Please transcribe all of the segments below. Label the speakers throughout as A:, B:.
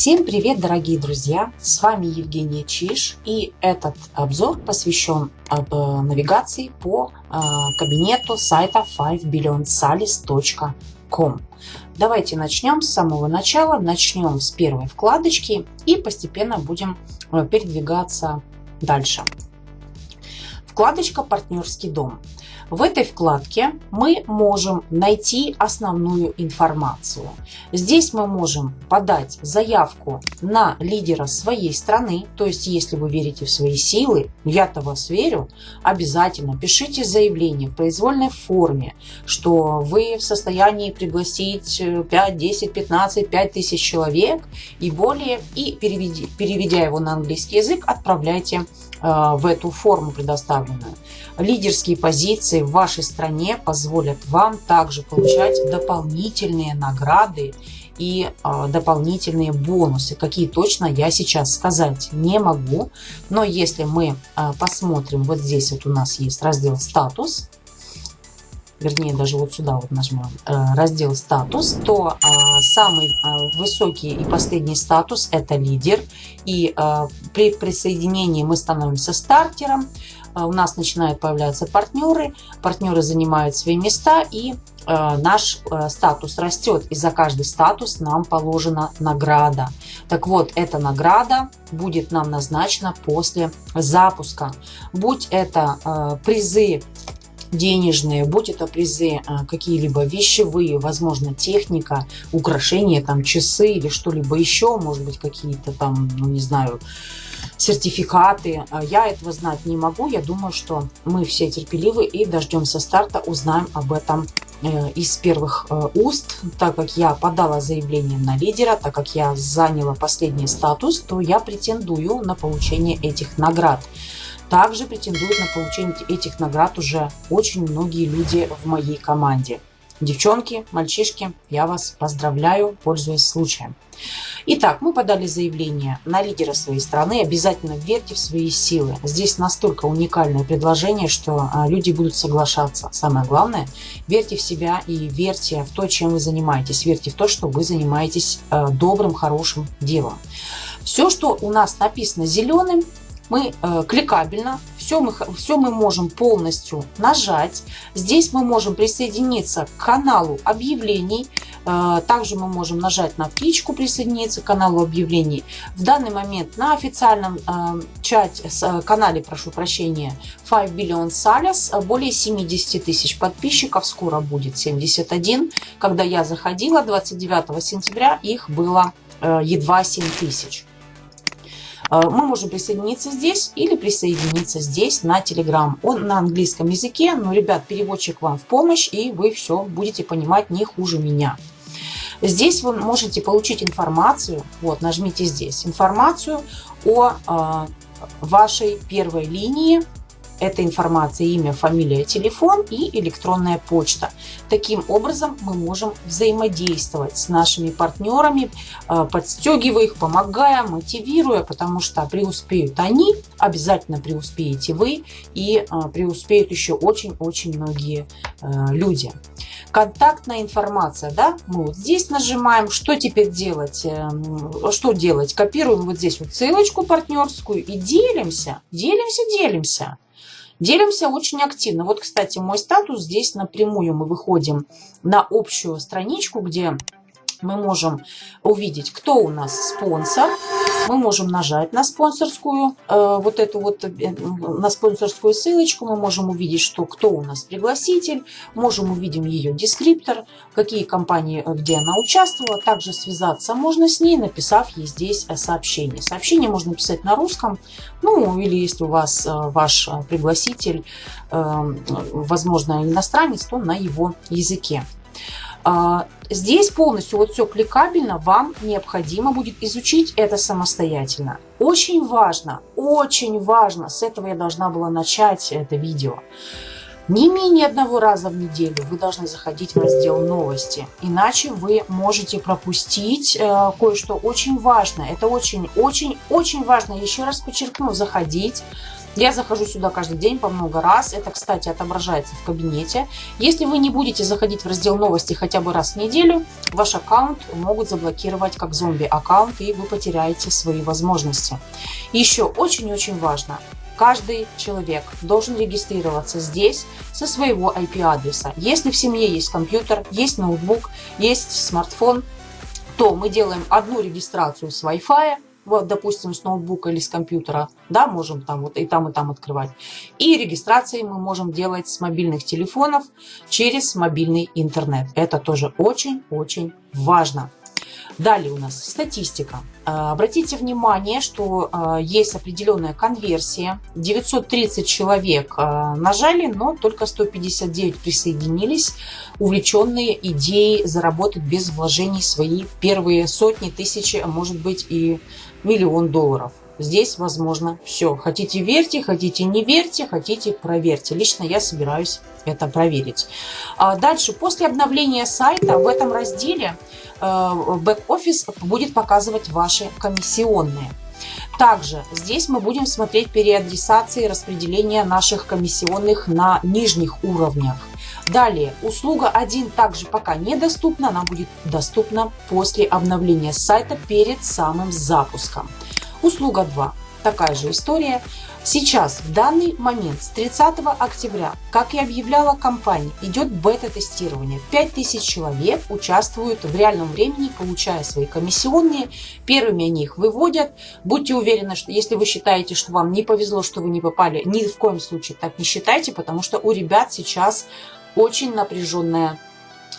A: Всем привет, дорогие друзья! С вами Евгения Чиш и этот обзор посвящен об, э, навигации по э, кабинету сайта 5billionsalis.com. Давайте начнем с самого начала, начнем с первой вкладочки и постепенно будем э, передвигаться дальше. Вкладочка «Партнерский дом». В этой вкладке мы можем найти основную информацию. Здесь мы можем подать заявку на лидера своей страны, то есть если вы верите в свои силы, я-то вас верю, обязательно пишите заявление в произвольной форме, что вы в состоянии пригласить 5, 10, 15, 5 тысяч человек и более, и переведя, его на английский язык, отправляйте Э, в эту форму предоставленную. Лидерские позиции в вашей стране позволят вам также получать дополнительные награды и э, дополнительные бонусы. Какие точно я сейчас сказать не могу. Но если мы э, посмотрим, вот здесь вот у нас есть раздел «Статус», вернее даже вот сюда вот нажмем э, раздел статус, то а, самый а, высокий и последний статус это лидер. И а, при присоединении мы становимся стартером. У нас начинают появляться партнеры, партнеры занимают свои места и наш статус растет. И за каждый статус нам положена награда. Так вот, эта награда будет нам назначена после запуска. Будь это призы денежные, будь это призы, а, какие-либо вещевые, возможно, техника, украшения, там, часы или что-либо еще, может быть, какие-то там, ну, не знаю, сертификаты. А, я этого знать не могу. Я думаю, что мы все терпеливы и дождемся старта, узнаем об этом э, из первых э, уст. Так как я подала заявление на лидера, так как я заняла последний статус, то я претендую на получение этих наград. Также претендуют на получение этих наград уже очень многие люди в моей команде. Девчонки, мальчишки, я вас поздравляю, пользуясь случаем. Итак, мы подали заявление на лидера своей страны. Обязательно верьте в свои силы. Здесь настолько уникальное предложение, что а, люди будут соглашаться. Самое главное, верьте в себя и верьте в то, чем вы занимаетесь. Верьте в то, что вы занимаетесь а, добрым, хорошим делом. Все, что у нас написано зеленым, мы э, кликабельно, все мы, все мы можем полностью нажать. Здесь мы можем присоединиться к каналу объявлений. Э, также мы можем нажать на птичку присоединиться к каналу объявлений. В данный момент на официальном э, чате, э, канале, прошу прощения, 5 Billion Salas более 70 тысяч подписчиков. Скоро будет 71. Когда я заходила 29 сентября, их было э, едва 7 тысяч. А, мы можем присоединиться здесь или присоединиться здесь на Telegram. Он на английском языке, но, ребят, переводчик вам в помощь, и вы все будете понимать не хуже меня. Здесь вы можете получить информацию, вот, нажмите здесь, информацию о э, вашей первой линии эта информация, имя, фамилия, телефон и электронная почта. Таким образом мы можем взаимодействовать с нашими партнерами, э, подстегивая их, помогая, мотивируя, потому что преуспеют они, обязательно преуспеете вы и э, преуспеют еще очень-очень многие э, люди. Контактная информация, да, мы вот здесь нажимаем, что теперь делать, что делать, копируем вот здесь вот ссылочку партнерскую и делимся, делимся, делимся. Делимся очень активно. Вот, кстати, мой статус здесь напрямую мы выходим на общую страничку, где мы можем увидеть, кто у нас спонсор. Мы можем нажать на спонсорскую, э, вот эту вот, э, на спонсорскую ссылочку. Мы можем увидеть, что кто у нас пригласитель. Можем увидеть ее дескриптор, какие компании, э, где она участвовала. Также связаться можно с ней, написав ей здесь сообщение. Сообщение можно писать на русском. Ну, или если у вас э, ваш пригласитель, э, возможно, иностранец, то на его языке. А, здесь полностью вот все кликабельно, вам необходимо будет изучить это самостоятельно. Очень важно, очень важно, с этого я должна была начать это видео. Не менее одного раза в неделю вы должны заходить в раздел новости, иначе вы можете пропустить э, кое-что очень важное. Это очень-очень-очень важно, еще раз подчеркну, заходить Я захожу сюда каждый день по много раз. Это, кстати, отображается в кабинете. Если вы не будете заходить в раздел новости хотя бы раз в неделю, ваш аккаунт могут заблокировать как зомби-аккаунт, и вы потеряете свои возможности. Еще очень-очень важно, Каждый человек должен регистрироваться здесь со своего IP-адреса. Если в семье есть компьютер, есть ноутбук, есть смартфон, то мы делаем одну регистрацию с Wi-Fi, вот, допустим, с ноутбука или с компьютера, да, можем там вот и там, и там открывать. И регистрации мы можем делать с мобильных телефонов через мобильный интернет. Это тоже очень-очень важно. Далее у нас статистика. А, обратите внимание, что а, есть определенная конверсия. 930 человек а, нажали, но только 159 присоединились, увлеченные идеей заработать без вложений свои первые сотни, тысячи, а может быть и миллион долларов. Здесь возможно все. Хотите верьте, хотите не верьте, хотите проверьте. Лично я собираюсь это проверить. Дальше, после обновления сайта в этом разделе Э, бэк-офис будет показывать ваши комиссионные. Также здесь мы будем смотреть переадресации и распределение наших комиссионных на нижних уровнях. Далее, услуга 1 также пока недоступна, она будет доступна после обновления сайта перед самым запуском. Услуга 2 такая же история. Сейчас, в данный момент, с 30 октября, как и объявляла компания, идет бета-тестирование. 5000 человек участвуют в реальном времени, получая свои комиссионные. Первыми они их выводят. Будьте уверены, что если вы считаете, что вам не повезло, что вы не попали, ни в коем случае так не считайте, потому что у ребят сейчас очень напряженная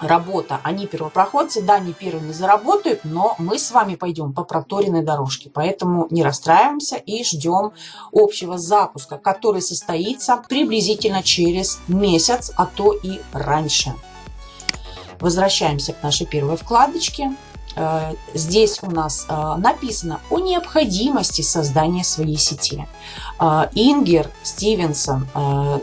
A: работа. Они первопроходцы, да, не первыми заработают, но мы с вами пойдем по проторенной дорожке. Поэтому не расстраиваемся и ждем общего запуска, который состоится приблизительно через месяц, а то и раньше. Возвращаемся к нашей первой вкладочке. Э, здесь у нас э, написано о необходимости создания своей сети. Э, Ингер Стивенсон,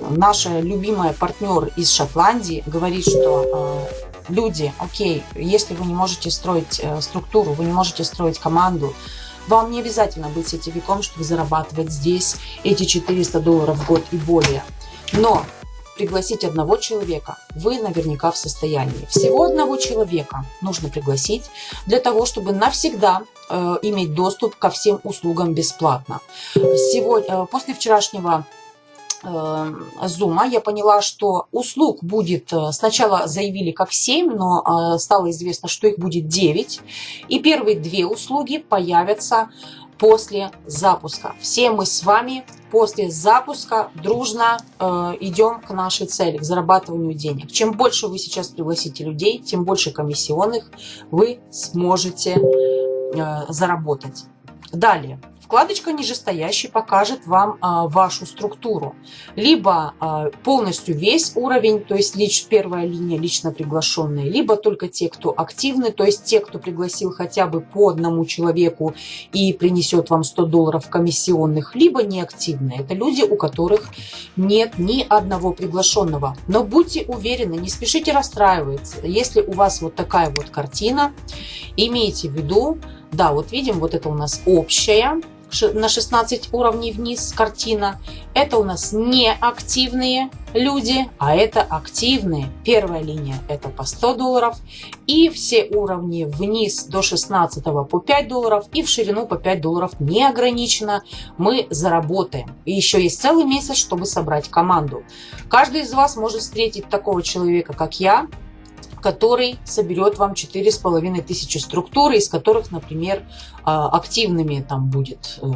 A: наша любимая партнер из Шотландии, говорит, что люди, окей, если вы не можете строить структуру, вы не можете строить команду, вам не обязательно быть сетевиком, чтобы зарабатывать здесь эти 400 долларов в год и более. Но пригласить одного человека вы наверняка в состоянии. Всего одного человека нужно пригласить для того, чтобы навсегда э, иметь доступ ко всем услугам бесплатно. Сегодня, э, после вчерашнего Зума эм, я поняла, что услуг будет, э, сначала заявили как 7, но э, стало известно, что их будет 9. И первые две услуги появятся после запуска. Все мы с вами после запуска дружно э, идем к нашей цели, к зарабатыванию денег. Чем больше вы сейчас пригласите людей, тем больше комиссионных вы сможете э, заработать. Далее. Вкладочка нижестоящий покажет вам а, вашу структуру. Либо а, полностью весь уровень, то есть лич, первая линия лично приглашенные, либо только те, кто активны, то есть те, кто пригласил хотя бы по одному человеку и принесет вам 100 долларов комиссионных, либо неактивные. Это люди, у которых нет ни одного приглашенного. Но будьте уверены, не спешите расстраиваться. Если у вас вот такая вот картина, имейте в виду, да, вот видим, вот это у нас общая, на 16 уровней вниз картина. Это у нас не активные люди, а это активные. Первая линия это по 100 долларов. И все уровни вниз до 16 по 5 долларов. И в ширину по 5 долларов неограниченно мы заработаем. И еще есть целый месяц, чтобы собрать команду. Каждый из вас может встретить такого человека, как я, который соберет вам 4500 структур, из которых, например, а, активными там будет, э,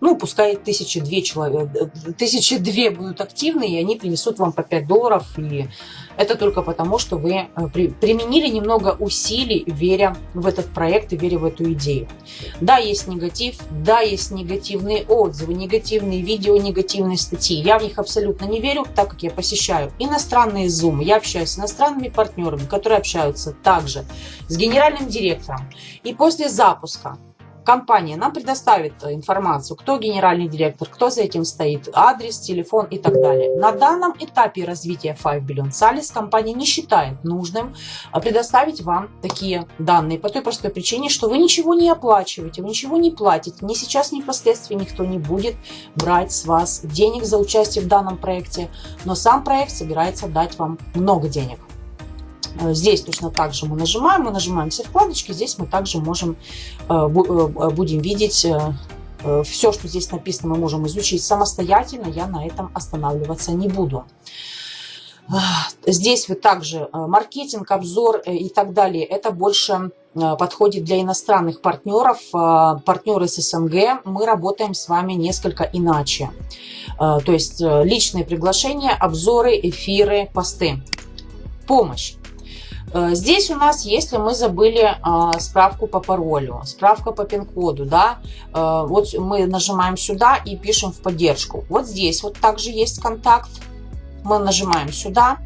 A: ну, пускай 1002 человек, 1002 будут активны, и они принесут вам по 5 долларов, и это только потому, что вы э, применили немного усилий, веря в этот проект и веря в эту идею. Да, есть негатив, да, есть негативные отзывы, негативные видео, негативные статьи. Я в них абсолютно не верю, так как я посещаю иностранные Zoom, я общаюсь с иностранными партнерами, которые общаются также с генеральным директором. И после запуска компания нам предоставит информацию, кто генеральный директор, кто за этим стоит, адрес, телефон и так далее. На данном этапе развития 5 Billion Salis компания не считает нужным предоставить вам такие данные по той простой причине, что вы ничего не оплачиваете, вы ничего не платите, ни сейчас, ни впоследствии никто не будет брать с вас денег за участие в данном проекте, но сам проект собирается дать вам много денег. Э, здесь точно так же мы нажимаем, мы нажимаем все вкладочки, здесь мы также можем, э, э, будем видеть все, что здесь написано, мы можем изучить самостоятельно, я на этом останавливаться не буду. Здесь вы также маркетинг, обзор и так далее, это больше подходит для иностранных партнеров, партнеры с СНГ, мы работаем с вами несколько иначе. То есть личные приглашения, обзоры, эфиры, посты. Помощь. Э, здесь у нас, если мы забыли а, справку по паролю, справка по пин-коду, да, э, вот мы нажимаем сюда и пишем в поддержку. Вот здесь вот также есть контакт. Мы нажимаем сюда.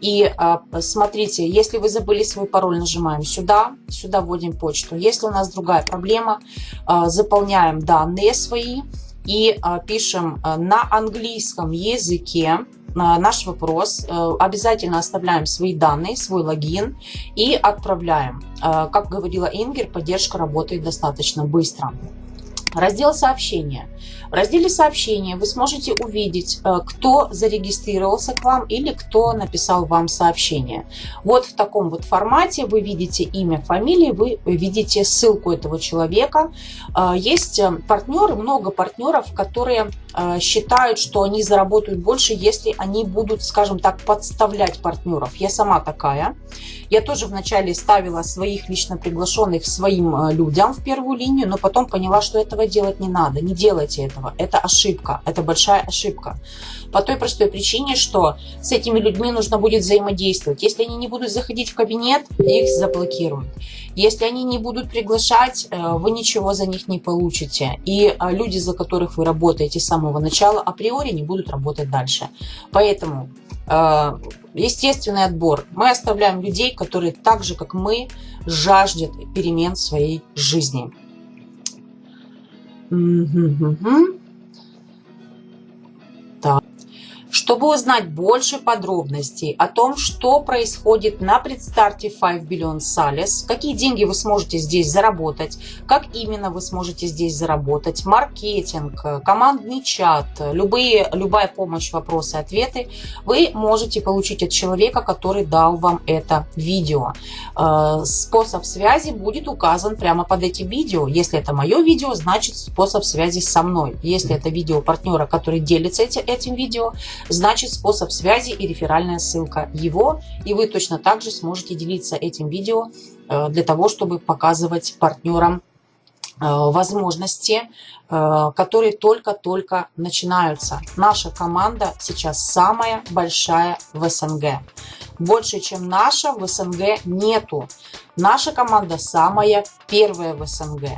A: И а, смотрите, если вы забыли свой пароль, нажимаем сюда, сюда вводим почту. Если у нас другая проблема, а, заполняем данные свои и пишем на английском языке наш вопрос, э, обязательно оставляем свои данные, свой логин и отправляем. Э, как говорила Ингер, поддержка работает достаточно быстро. Раздел сообщения. В разделе сообщения вы сможете увидеть, э, кто зарегистрировался к вам или кто написал вам сообщение. Вот в таком вот формате вы видите имя, фамилию, вы видите ссылку этого человека. Есть партнеры, много партнеров, которые Э, считают, что они заработают больше, если они будут, скажем так, подставлять партнеров. Я сама такая. Я тоже вначале ставила своих лично приглашенных своим э, людям в первую линию, но потом поняла, что этого делать не надо. Не делайте этого. Это ошибка. Это большая ошибка. По той простой причине, что с этими людьми нужно будет взаимодействовать. Если они не будут заходить в кабинет, их заблокируют. Если они не будут приглашать, э, вы ничего за них не получите. И люди, за которых вы работаете с самого начала, априори не будут работать дальше. Поэтому Э, естественный отбор. Мы оставляем людей, которые так же, как мы, жаждет перемен в своей жизни. Так. Чтобы узнать больше подробностей о том, что происходит на предстарте 5 Billion Sales, какие деньги вы сможете здесь заработать, как именно вы сможете здесь заработать, маркетинг, командный чат, любые, любая помощь, вопросы, ответы, вы можете получить от человека, который дал вам это видео. Э, способ связи будет указан прямо под этим видео. Если это мое видео, значит способ связи со мной. Если это видео партнера, который делится этим видео, значит способ связи и реферальная ссылка его. И вы точно так же сможете делиться этим видео э, для того, чтобы показывать партнерам э, возможности, э, которые только-только начинаются. Наша команда сейчас самая большая в СНГ. Больше, чем наша, в СНГ нету. Наша команда самая первая в СНГ.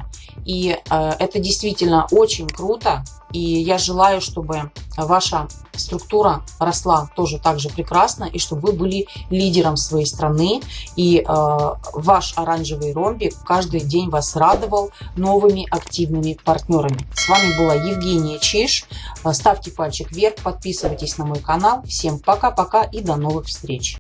A: И э, это действительно очень круто. И я желаю, чтобы ваша структура росла тоже так же прекрасно, и чтобы вы были лидером своей страны, и э, ваш оранжевый ромбик каждый день вас радовал новыми активными партнерами. С вами была Евгения Чиш. Ставьте пальчик вверх, подписывайтесь на мой канал. Всем пока-пока и до новых встреч!